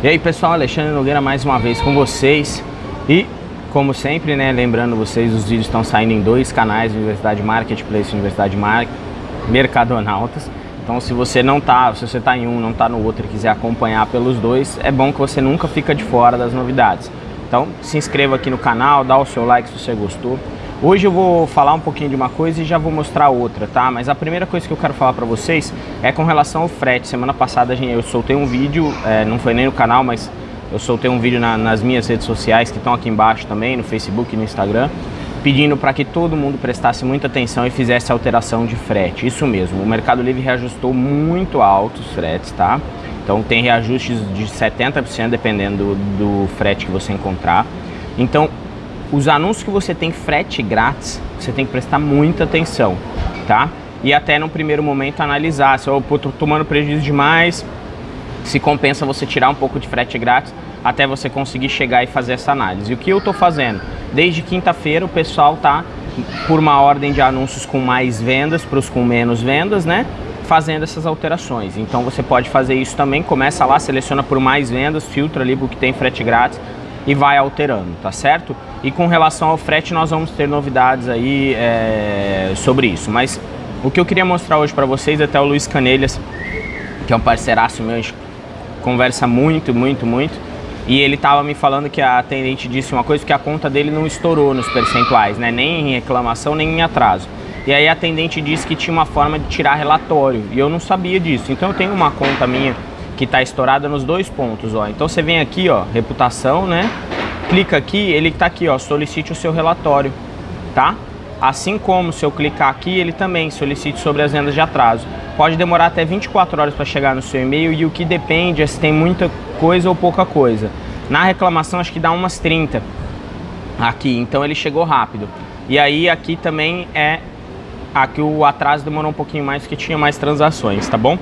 E aí pessoal, Alexandre Nogueira mais uma vez com vocês e como sempre, né, lembrando vocês, os vídeos estão saindo em dois canais, Universidade Marketplace e Universidade Mar Mercadonautas. Então se você não tá, se você tá em um, não tá no outro e quiser acompanhar pelos dois, é bom que você nunca fica de fora das novidades. Então se inscreva aqui no canal, dá o seu like se você gostou. Hoje eu vou falar um pouquinho de uma coisa e já vou mostrar outra, tá? Mas a primeira coisa que eu quero falar para vocês é com relação ao frete. Semana passada eu soltei um vídeo, é, não foi nem no canal, mas eu soltei um vídeo na, nas minhas redes sociais, que estão aqui embaixo também, no Facebook e no Instagram, pedindo para que todo mundo prestasse muita atenção e fizesse alteração de frete. Isso mesmo, o Mercado Livre reajustou muito alto os fretes, tá? Então tem reajustes de 70% dependendo do, do frete que você encontrar. Então os anúncios que você tem frete grátis, você tem que prestar muita atenção, tá? E até no primeiro momento analisar se eu estou tomando prejuízo demais, se compensa você tirar um pouco de frete grátis até você conseguir chegar e fazer essa análise. E o que eu estou fazendo? Desde quinta-feira o pessoal tá por uma ordem de anúncios com mais vendas para os com menos vendas, né? Fazendo essas alterações. Então você pode fazer isso também, começa lá, seleciona por mais vendas, filtra ali o que tem frete grátis e vai alterando, tá certo? E com relação ao frete nós vamos ter novidades aí é, sobre isso, mas o que eu queria mostrar hoje para vocês, até o Luiz Canelhas, que é um parceiraço meu, a gente conversa muito, muito, muito, e ele tava me falando que a atendente disse uma coisa, que a conta dele não estourou nos percentuais, né? nem em reclamação, nem em atraso. E aí a atendente disse que tinha uma forma de tirar relatório, e eu não sabia disso. Então eu tenho uma conta minha que está estourada nos dois pontos, ó. Então você vem aqui, ó, reputação, né? Clica aqui, ele está aqui, ó, solicite o seu relatório, tá? Assim como se eu clicar aqui, ele também solicite sobre as vendas de atraso. Pode demorar até 24 horas para chegar no seu e-mail e o que depende é se tem muita coisa ou pouca coisa. Na reclamação acho que dá umas 30 aqui, então ele chegou rápido. E aí aqui também é aqui o atraso demorou um pouquinho mais porque tinha mais transações, tá bom?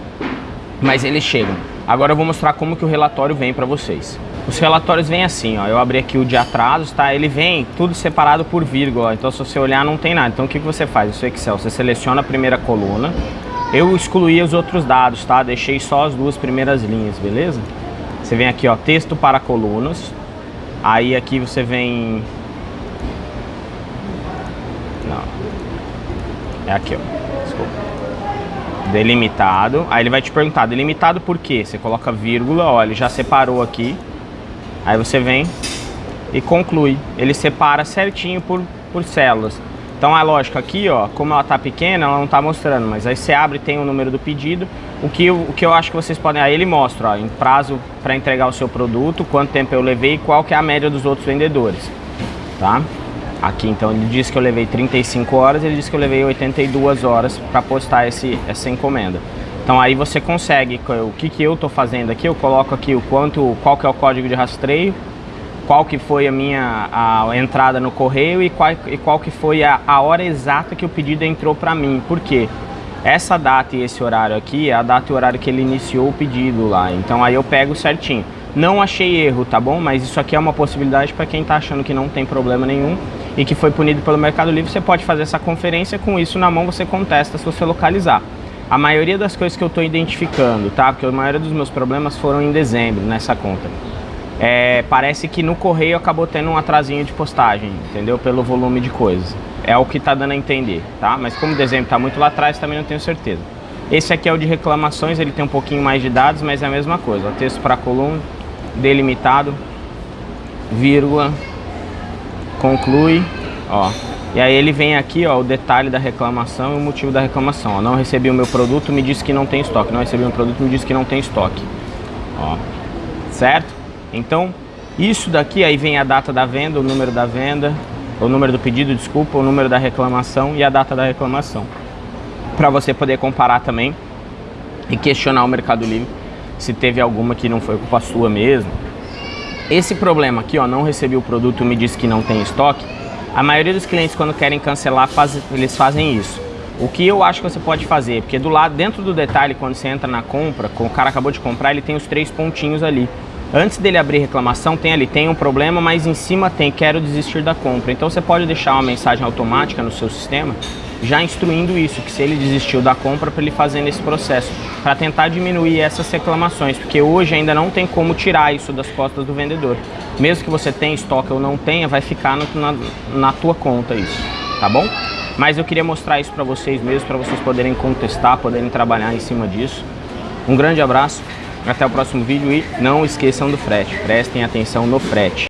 Mas eles chegam. Agora eu vou mostrar como que o relatório vem para vocês. Os relatórios vêm assim, ó. Eu abri aqui o de atrasos, tá? Ele vem tudo separado por vírgula, então se você olhar não tem nada. Então o que, que você faz? No seu Excel, você seleciona a primeira coluna. Eu excluí os outros dados, tá? Deixei só as duas primeiras linhas, beleza? Você vem aqui, ó, texto para colunas. Aí aqui você vem... Não. É aqui, ó delimitado. Aí ele vai te perguntar, delimitado por quê? Você coloca vírgula, ó, ele já separou aqui. Aí você vem e conclui. Ele separa certinho por, por células. Então é lógico, aqui ó, como ela tá pequena, ela não tá mostrando, mas aí você abre tem o número do pedido. O que, o que eu acho que vocês podem, aí ele mostra, ó, em prazo para entregar o seu produto, quanto tempo eu levei e qual que é a média dos outros vendedores, tá? Aqui, então, ele disse que eu levei 35 horas, ele disse que eu levei 82 horas para postar esse, essa encomenda. Então aí você consegue, o que, que eu estou fazendo aqui, eu coloco aqui o quanto, qual que é o código de rastreio, qual que foi a minha a entrada no correio e qual, e qual que foi a, a hora exata que o pedido entrou para mim. Por quê? Essa data e esse horário aqui é a data e o horário que ele iniciou o pedido lá. Então aí eu pego certinho. Não achei erro, tá bom? Mas isso aqui é uma possibilidade para quem está achando que não tem problema nenhum e que foi punido pelo Mercado Livre, você pode fazer essa conferência, com isso na mão você contesta se você localizar. A maioria das coisas que eu estou identificando, tá? Porque a maioria dos meus problemas foram em dezembro nessa conta. É, parece que no correio acabou tendo um atrasinho de postagem, entendeu? Pelo volume de coisas. É o que está dando a entender, tá? Mas como o dezembro está muito lá atrás, também não tenho certeza. Esse aqui é o de reclamações, ele tem um pouquinho mais de dados, mas é a mesma coisa. texto para coluna, delimitado, vírgula, conclui, ó. E aí ele vem aqui, ó, o detalhe da reclamação e o motivo da reclamação. Ó, não recebi o meu produto, me disse que não tem estoque. Não recebi o meu produto, me disse que não tem estoque. Ó, certo? Então, isso daqui, aí vem a data da venda, o número da venda, o número do pedido, desculpa, o número da reclamação e a data da reclamação. Para você poder comparar também e questionar o Mercado Livre se teve alguma que não foi culpa sua mesmo, esse problema aqui, ó, não recebi o produto, me disse que não tem estoque, a maioria dos clientes quando querem cancelar, faz, eles fazem isso. O que eu acho que você pode fazer, porque do lado, dentro do detalhe, quando você entra na compra, o cara acabou de comprar, ele tem os três pontinhos ali. Antes dele abrir reclamação, tem ali, tem um problema, mas em cima tem, quero desistir da compra. Então você pode deixar uma mensagem automática no seu sistema já instruindo isso, que se ele desistiu da compra para ele fazer nesse processo, para tentar diminuir essas reclamações, porque hoje ainda não tem como tirar isso das costas do vendedor. Mesmo que você tenha estoque ou não tenha, vai ficar no, na, na tua conta isso, tá bom? Mas eu queria mostrar isso para vocês mesmo, para vocês poderem contestar, poderem trabalhar em cima disso. Um grande abraço, até o próximo vídeo e não esqueçam do frete, prestem atenção no frete.